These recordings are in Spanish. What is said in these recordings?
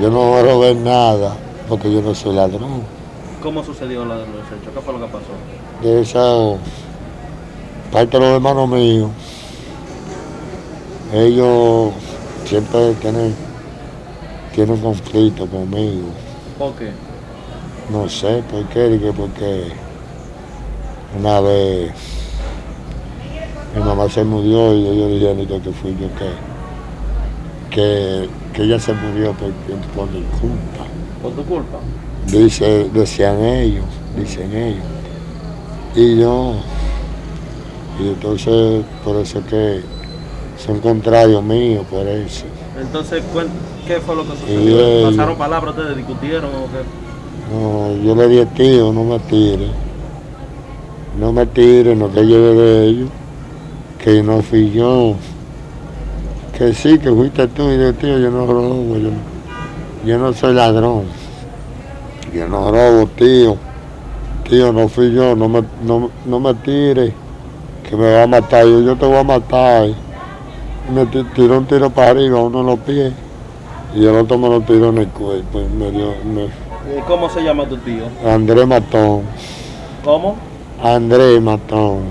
Yo no robé nada porque yo no soy ladrón. ¿Cómo sucedió la, hechos? ¿Qué fue lo que pasó? De esa parte de los hermanos míos, ellos siempre tienen, tienen conflicto conmigo. ¿Por qué? No sé por qué, porque una vez mi mamá se murió y ellos dijeron que fui yo que, que, que ella se murió por, por mi culpa. ¿Por tu culpa? Dice, decían ellos, dicen ellos. Y yo, y entonces por eso que son contrarios míos, por eso. Entonces, ¿qué fue lo que sucedió? ellos- ¿Pasaron palabras ustedes? ¿Discutieron o qué? No, yo le dije, tío, no me tire. No me tire, no te lleve de ellos. Que no fui yo. Que sí, que fuiste tú. Y yo, tío, yo no robo. Yo, no- yo no soy ladrón. Yo no robo, tío. Tío, no fui yo. No me, no, no me tire. Que me va a matar. Yo, yo te voy a matar. Y me ti- tiró un tiro para arriba, uno en los pies. Y el otro me lo tiró en el cuerpo. y me dio, me, Eh, ¿Cómo se llama tu tío? Andrés Matón, ¿Cómo? Andrés Matón.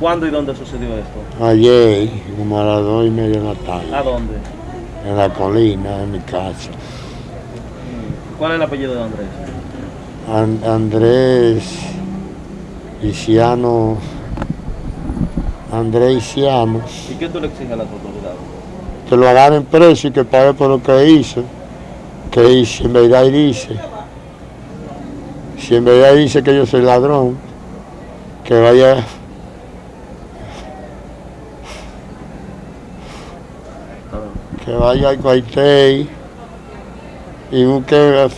¿Cuándo y dónde sucedió esto? Ayer, como a las dos y media de la tarde, ¿A dónde? en la colina, en mi casa. ¿Cuál es el apellido de Andrés? An- Andrés Isiano, Andrés Isiano, ¿Y qué tú le exiges a las autoridades? que lo agarren preso y que pague por lo que hizo. Que hice, en verdad dice. Si en verdad dice que yo soy ladrón, que vaya A ver. Que vaya al cuartel y busque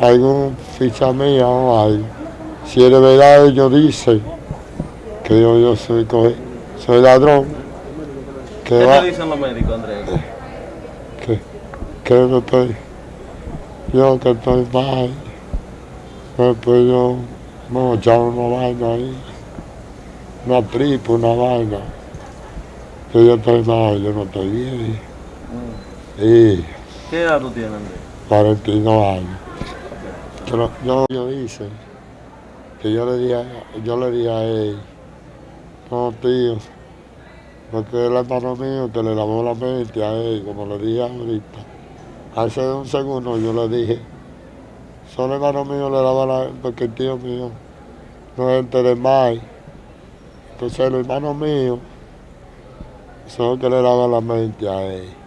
algún ficha mía o algo. Si es de verdad ellos dicen que yo, yo soy, soy ladrón, que, ¿Qué va, te dicen los médicos, Andrés? que, que no estoy, yo que estoy mal, después yo me echaron una vaina ahí, una tripa, una vaina, que yo estoy mal, yo no estoy bien. Mm. Y ¿Qué edad tú tienes, Andrés? 42 años. Pero yo, yo hice que yo le dije, yo le dije a él, no tío, porque el hermano mío que le lavó la mente a él, como le dije ahorita. Hace un segundo yo le dije, solo el hermano mío le lava la porque el tío mío no es de mal. Entonces el hermano mío son los que le lava la mente a él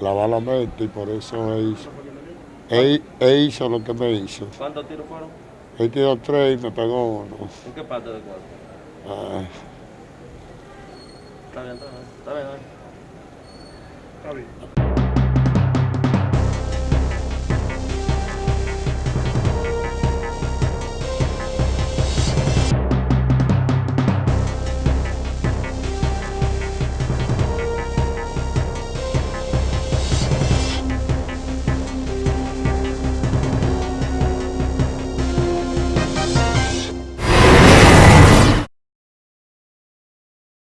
lavar la mente y por eso él hizo. Él, él hizo lo que me hizo. ¿Cuántos tiros fueron? Él tiró tres y me pegó uno. ¿En qué parte del cuerpo? Ay, Está bien, está bien. Está bien. Está bien.